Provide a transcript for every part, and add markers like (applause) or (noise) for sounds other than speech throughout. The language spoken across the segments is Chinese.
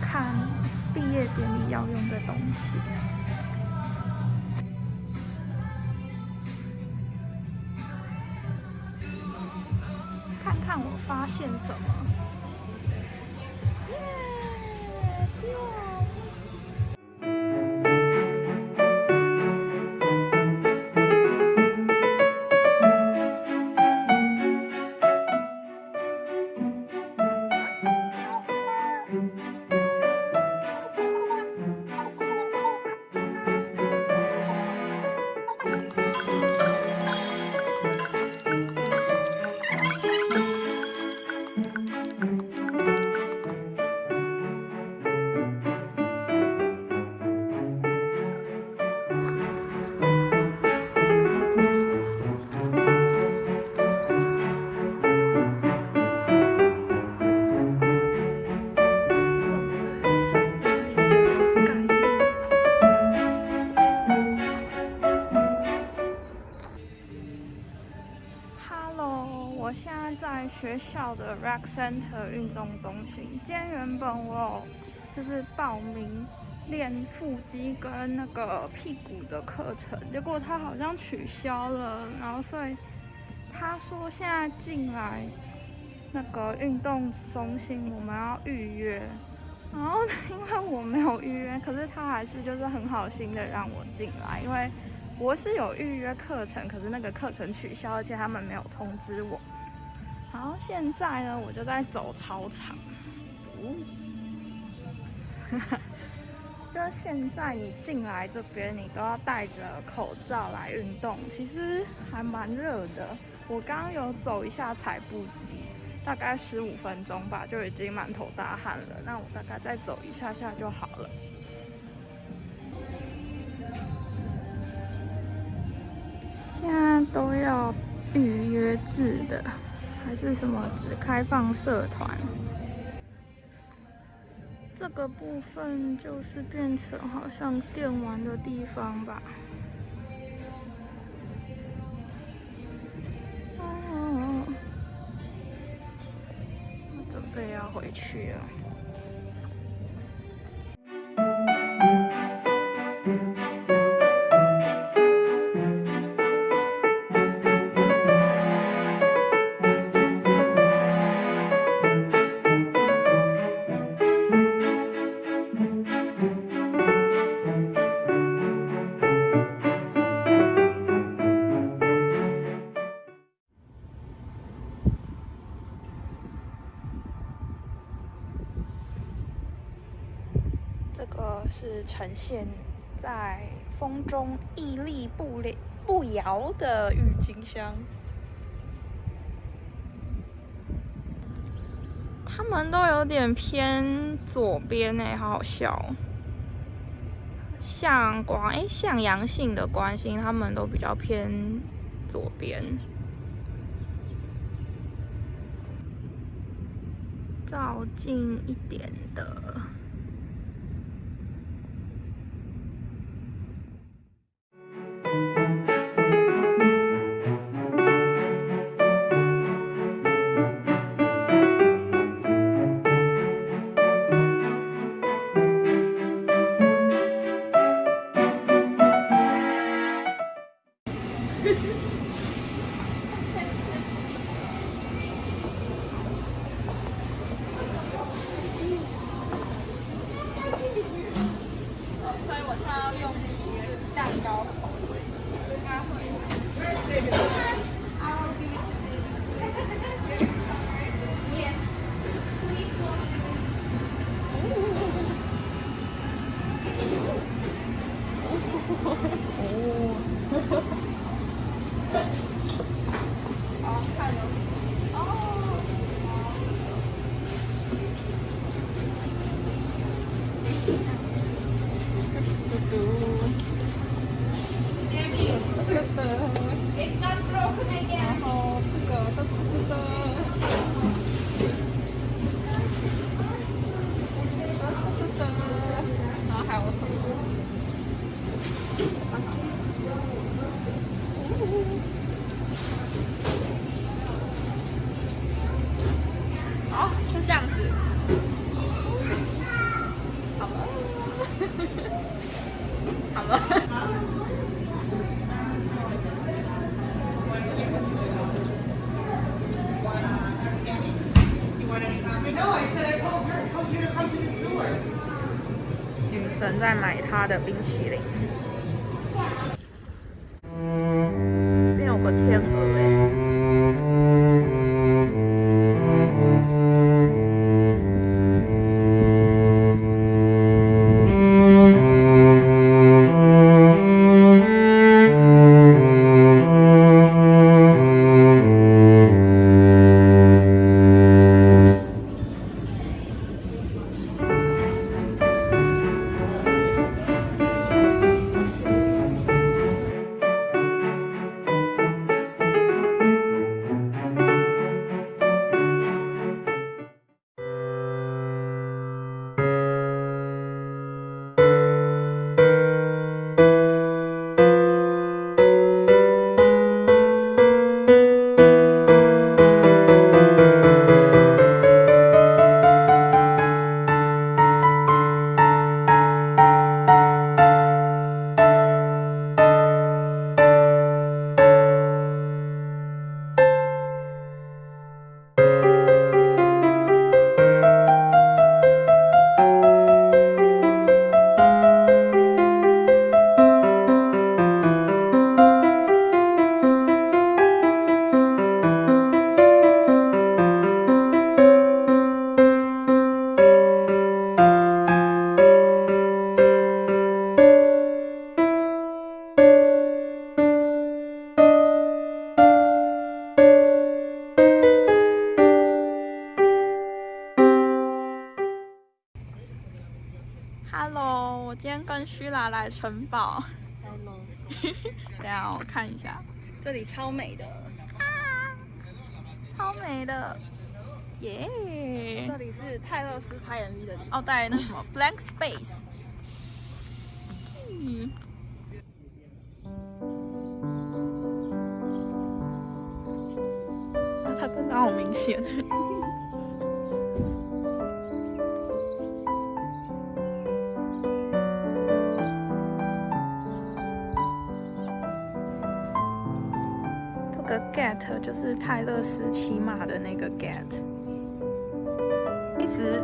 看毕业典礼要用的东西。看看我发现什么。校的 Rec Center 运动中心，今天原本我有就是报名练腹肌跟那个屁股的课程，结果他好像取消了，然后所以他说现在进来那个运动中心我们要预约，然后因为我没有预约，可是他还是就是很好心的让我进来，因为我是有预约课程，可是那个课程取消，而且他们没有通知我。然后现在呢，我就在走操场。嗯，哈 (laughs) 哈就现在你进来这边，你都要戴着口罩来运动，其实还蛮热的。我刚刚有走一下踩步机，大概十五分钟吧，就已经满头大汗了。那我大概再走一下下就好了。现在都要预约制的。还是什么只开放社团？这个部分就是变成好像电玩的地方吧。哦，我准备要回去了。是呈现在风中屹立不了不摇的郁金香，他们都有点偏左边哎，好好笑。像光哎，像阳性的关心，他们都比较偏左边。照近一点的。(laughs) 好了。女神在买她的冰淇淋。这边有个天鹅跟虚拉来城堡。(laughs) 等下我看一下，这里超美的，超美的，耶、这里是泰勒斯拍 MV 的地方。哦，对，那什么 (laughs) blank space。嗯。啊它真的好明显。个 get 就是泰勒斯骑马的那个 get。其实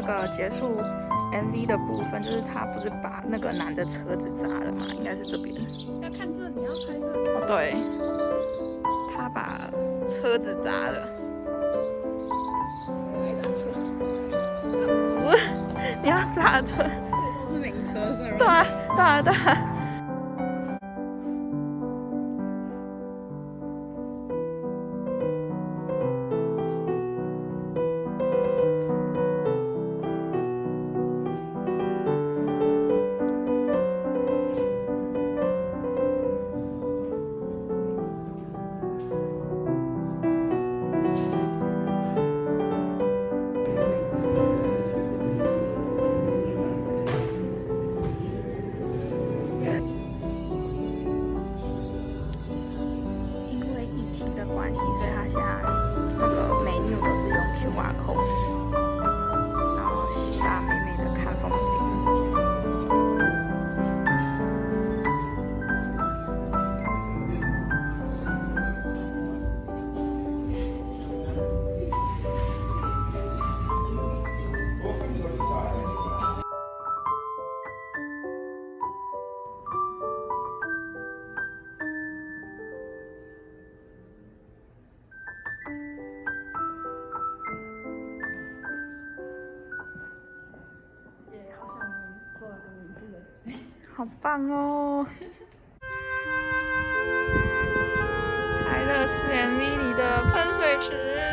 那个结束 MV 的部分，就是他不是把那个男的车子砸了嘛？应该是这边。要看这，你要拍这。哦，对，他把车子砸了。不是，(laughs) 你要砸车？都是名车，是吧对啊，对啊，对啊。好棒哦！泰勒斯 MV 里的喷水池。